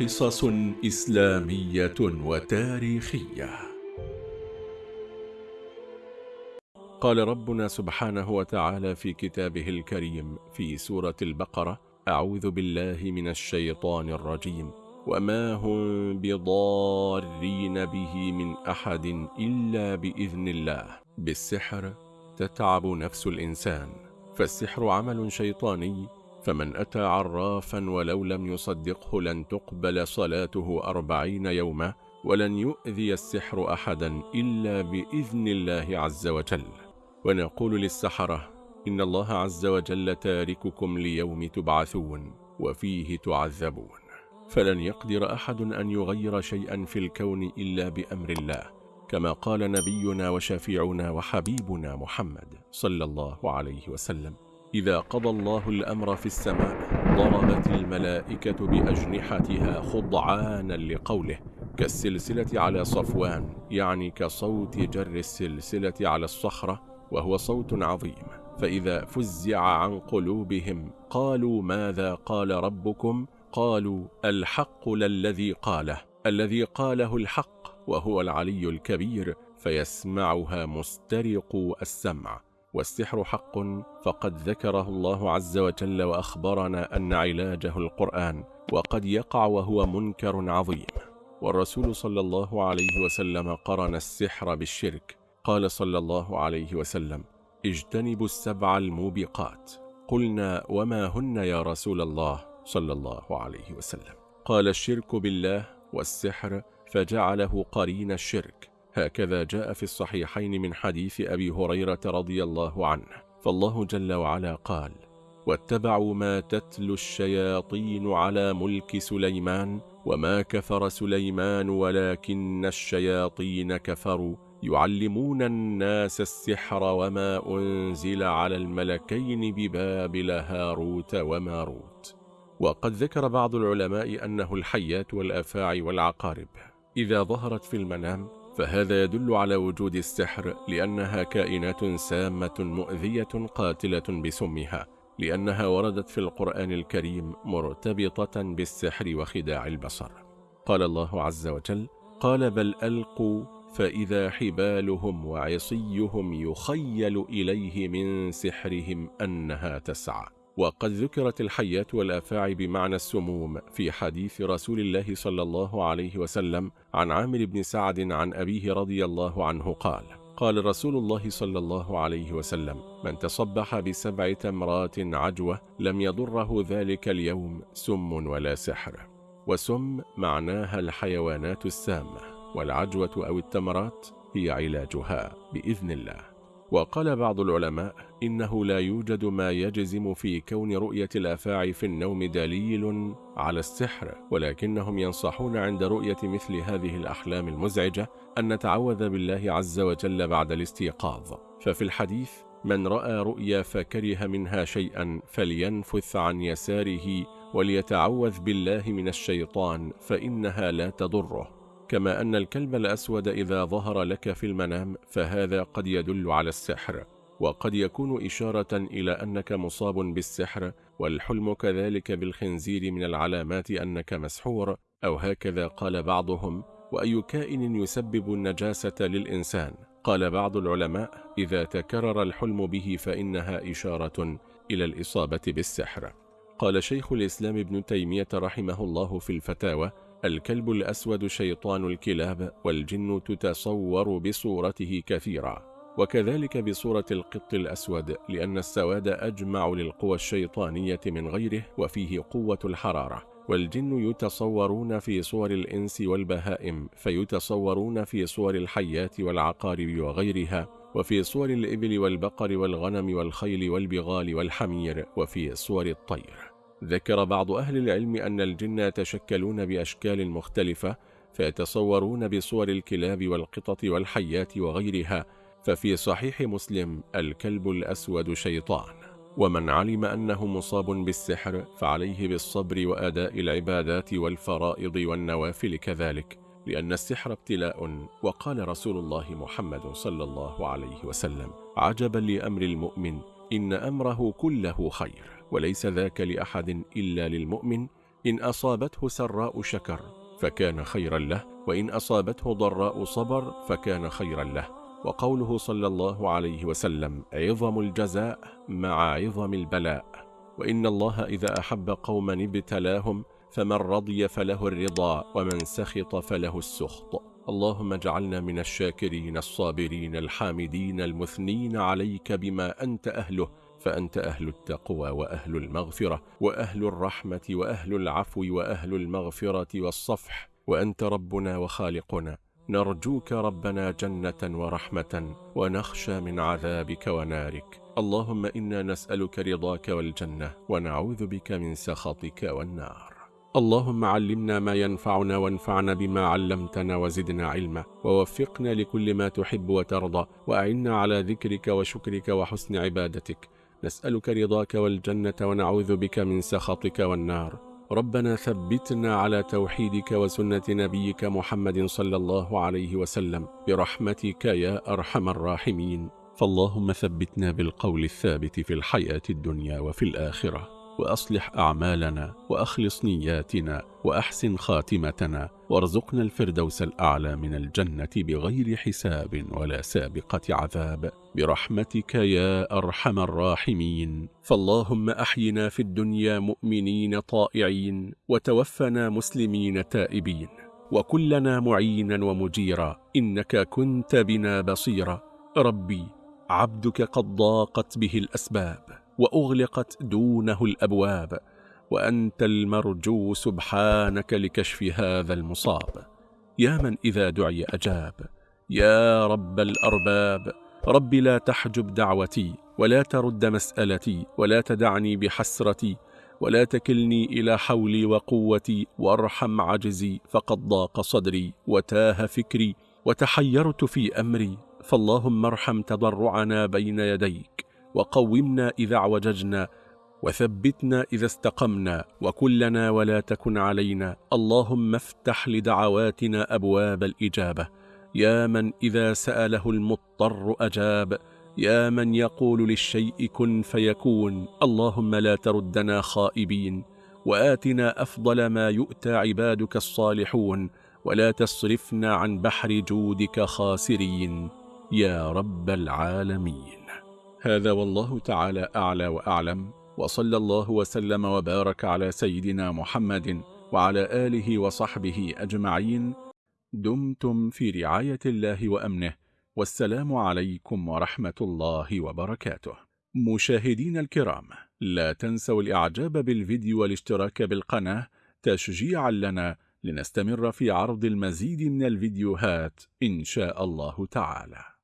قصص إسلامية وتاريخية. قال ربنا سبحانه وتعالى في كتابه الكريم في سورة البقرة أعوذ بالله من الشيطان الرجيم وما هم بضارين به من أحد إلا بإذن الله. بالسحر تتعب نفس الإنسان فالسحر عمل شيطاني فمن أتى عرافا ولو لم يصدقه لن تقبل صلاته أربعين يوما ولن يؤذي السحر أحدا إلا بإذن الله عز وجل. ونقول للسحرة إن الله عز وجل تارككم ليوم تبعثون وفيه تعذبون. فلن يقدر أحد أن يغير شيئا في الكون إلا بأمر الله كما قال نبينا وشفيعنا وحبيبنا محمد صلى الله عليه وسلم. إذا قضى الله الأمر في السماء ضربت الملائكة بأجنحتها خضعانا لقوله كالسلسلة على صفوان يعني كصوت جر السلسلة على الصخرة وهو صوت عظيم. فإذا فزع عن قلوبهم قالوا ماذا قال ربكم؟ قالوا الحق للذي قاله. الذي قاله الحق وهو العلي الكبير فيسمعها مسترق السمع. والسحر حق فقد ذكره الله عز وجل وأخبرنا أن علاجه القرآن وقد يقع وهو منكر عظيم. والرسول صلى الله عليه وسلم قرن السحر بالشرك. قال صلى الله عليه وسلم اجتنبوا السبع الموبقات. قلنا وما هن يا رسول الله؟ صلى الله عليه وسلم. قال الشرك بالله والسحر فجعله قرين الشرك. هكذا جاء في الصحيحين من حديث أبي هريرة رضي الله عنه فالله جل وعلا قال واتبعوا ما تتلو الشياطين على ملك سليمان وما كفر سليمان ولكن الشياطين كفروا يعلمون الناس السحر وما أنزل على الملكين ببابل هاروت وماروت وقد ذكر بعض العلماء أنه الحيات والأفاعي والعقارب إذا ظهرت في المنام فهذا يدل على وجود السحر لأنها كائنات سامة مؤذية قاتلة بسمها لأنها وردت في القرآن الكريم مرتبطة بالسحر وخداع البصر. قال الله عز وجل قال بل ألقوا فإذا حبالهم وعصيهم يخيل إليه من سحرهم أنها تسعى. وقد ذكرت الحيات والأفاعي بمعنى السموم في حديث رسول الله صلى الله عليه وسلم عن عامر بن سعد عن أبيه رضي الله عنه قال قال رسول الله صلى الله عليه وسلم من تصبح بسبع تمرات عجوة لم يضره ذلك اليوم سم ولا سحر. وسم معناها الحيوانات السامة والعجوة أو التمرات هي علاجها بإذن الله. وقال بعض العلماء إنه لا يوجد ما يجزم في كون رؤية الأفاعي في النوم دليل على السحر ولكنهم ينصحون عند رؤية مثل هذه الأحلام المزعجة أن نتعوذ بالله عز وجل بعد الاستيقاظ. ففي الحديث من رأى رؤيا فكره منها شيئا فلينفث عن يساره وليتعوذ بالله من الشيطان فإنها لا تضره. كما أن الكلب الأسود إذا ظهر لك في المنام فهذا قد يدل على السحر وقد يكون إشارة إلى أنك مصاب بالسحر والحلم كذلك بالخنزير من العلامات أنك مسحور أو هكذا قال بعضهم وأي كائن يسبب النجاسة للإنسان؟ قال بعض العلماء إذا تكرر الحلم به فإنها إشارة إلى الإصابة بالسحر. قال شيخ الإسلام ابن تيمية رحمه الله في الفتاوى الكلب الأسود شيطان الكلاب والجن تتصور بصورته كثيرا وكذلك بصورة القط الأسود لأن السواد أجمع للقوى الشيطانية من غيره وفيه قوة الحرارة والجن يتصورون في صور الإنس والبهائم فيتصورون في صور الحيات والعقارب وغيرها وفي صور الإبل والبقر والغنم والخيل والبغال والحمير وفي صور الطير. ذكر بعض أهل العلم أن الجن يتشكلون بأشكال مختلفة فيتصورون بصور الكلاب والقطط والحيات وغيرها ففي صحيح مسلم الكلب الأسود شيطان. ومن علم أنه مصاب بالسحر فعليه بالصبر وأداء العبادات والفرائض والنوافل كذلك لأن السحر ابتلاء وقال رسول الله محمد صلى الله عليه وسلم عجبا لأمر المؤمن إن أمره كله خير. وليس ذاك لأحد إلا للمؤمن. إن أصابته سراء شكر فكان خيرا له وإن أصابته ضراء صبر فكان خيرا له. وقوله صلى الله عليه وسلم عظم الجزاء مع عظم البلاء. وإن الله إذا أحب قوما ابتلاهم فمن رضي فله الرضا ومن سخط فله السخط. اللهم اجعلنا من الشاكرين الصابرين الحامدين المثنين عليك بما أنت أهله فأنت أهل التقوى وأهل المغفرة وأهل الرحمة وأهل العفو وأهل المغفرة والصفح وأنت ربنا وخالقنا. نرجوك ربنا جنة ورحمة ونخشى من عذابك ونارك. اللهم إنا نسألك رضاك والجنة ونعوذ بك من سخطك والنار. اللهم علمنا ما ينفعنا وانفعنا بما علمتنا وزدنا علما ووفقنا لكل ما تحب وترضى وأعنا على ذكرك وشكرك وحسن عبادتك. نسألك رضاك والجنة ونعوذ بك من سخطك والنار. ربنا ثبتنا على توحيدك وسنة نبيك محمد صلى الله عليه وسلم. برحمتك يا أرحم الراحمين. فاللهم ثبتنا بالقول الثابت في الحياة الدنيا وفي الآخرة. وأصلح أعمالنا وأخلص نياتنا وأحسن خاتمتنا. وارزقنا الفردوس الأعلى من الجنة بغير حساب ولا سابقة عذاب. برحمتك يا أرحم الراحمين. فاللهم أحينا في الدنيا مؤمنين طائعين وتوفنا مسلمين تائبين. وكلنا معينا ومجيرا إنك كنت بنا بصيرا. ربي عبدك قد ضاقت به الأسباب وأغلقت دونه الأبواب. وأنت المرجو سبحانك لكشف هذا المصاب. يا من إذا دعي أجاب. يا رب الأرباب. رب لا تحجب دعوتي ولا ترد مسألتي ولا تدعني بحسرتي ولا تكلني إلى حولي وقوتي وارحم عجزي فقد ضاق صدري وتاه فكري وتحيرت في أمري فاللهم ارحم تضرعنا بين يديك وقومنا إذا اعوججنا وثبتنا إذا استقمنا وكلنا ولا تكن علينا اللهم افتح لدعواتنا أبواب الإجابة يا من إذا سأله المضطر أجاب يا من يقول للشيء كن فيكون اللهم لا تردنا خائبين وآتنا أفضل ما يؤتى عبادك الصالحون ولا تصرفنا عن بحر جودك خاسرين يا رب العالمين. هذا والله تعالى أعلى وأعلم وصلى الله وسلم وبارك على سيدنا محمد وعلى آله وصحبه أجمعين. دمتم في رعاية الله وأمنه والسلام عليكم ورحمة الله وبركاته. مشاهدين الكرام لا تنسوا الإعجاب بالفيديو والاشتراك بالقناة تشجيعا لنا لنستمر في عرض المزيد من الفيديوهات إن شاء الله تعالى.